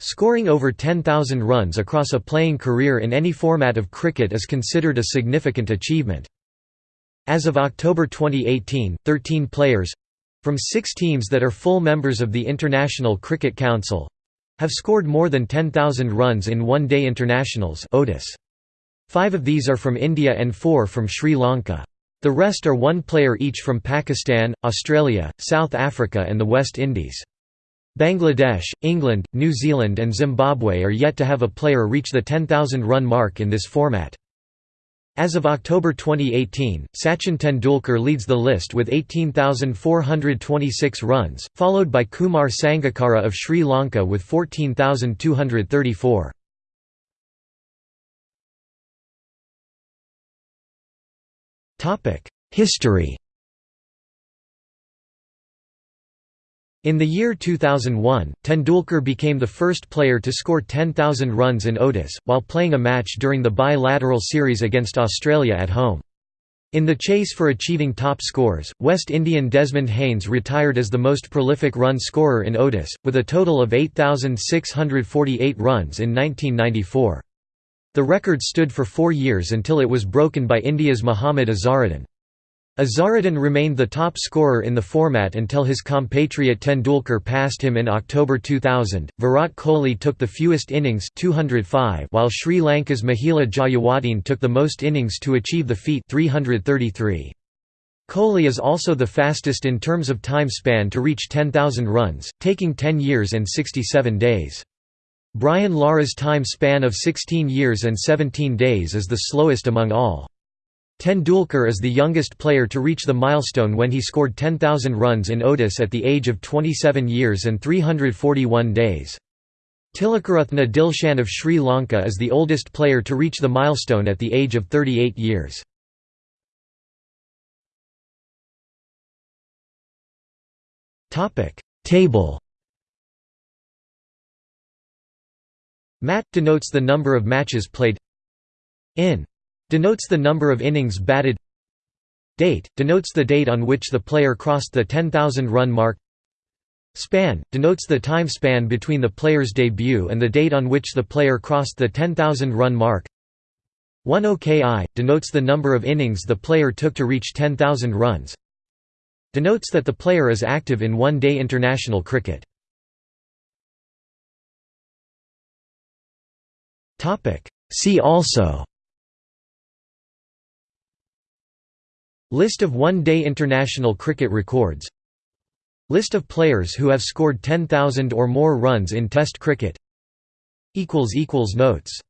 Scoring over 10,000 runs across a playing career in any format of cricket is considered a significant achievement. As of October 2018, 13 players—from six teams that are full members of the International Cricket Council—have scored more than 10,000 runs in one-day internationals Five of these are from India and four from Sri Lanka. The rest are one player each from Pakistan, Australia, South Africa and the West Indies. Bangladesh, England, New Zealand and Zimbabwe are yet to have a player reach the 10,000 run mark in this format. As of October 2018, Sachin Tendulkar leads the list with 18,426 runs, followed by Kumar Sangakkara of Sri Lanka with 14,234. History In the year 2001, Tendulkar became the first player to score 10,000 runs in ODIs, while playing a match during the bilateral series against Australia at home. In the chase for achieving top scores, West Indian Desmond Haynes retired as the most prolific run scorer in ODIs, with a total of 8,648 runs in 1994. The record stood for four years until it was broken by India's Mohammad Azharuddin. Azharuddin remained the top scorer in the format until his compatriot Tendulkar passed him in October 2000. Virat Kohli took the fewest innings 205 while Sri Lanka's Mahela Jayawardene took the most innings to achieve the feat 333. Kohli is also the fastest in terms of time span to reach 10,000 runs, taking 10 years and 67 days. Brian Lara's time span of 16 years and 17 days is the slowest among all. Tendulkar is the youngest player to reach the milestone when he scored 10,000 runs in ODIs at the age of 27 years and 341 days. Tilakaratne Dilshan of Sri Lanka is the oldest player to reach the milestone at the age of 38 years. Table Mat – denotes the number of matches played In Denotes the number of innings batted Date, denotes the date on which the player crossed the 10,000 run mark Span, denotes the time span between the player's debut and the date on which the player crossed the 10,000 run mark. 1 OKI, denotes the number of innings the player took to reach 10,000 runs Denotes that the player is active in one-day international cricket. See also List of one-day international cricket records. List of players who have scored 10,000 or more runs in Test cricket. Notes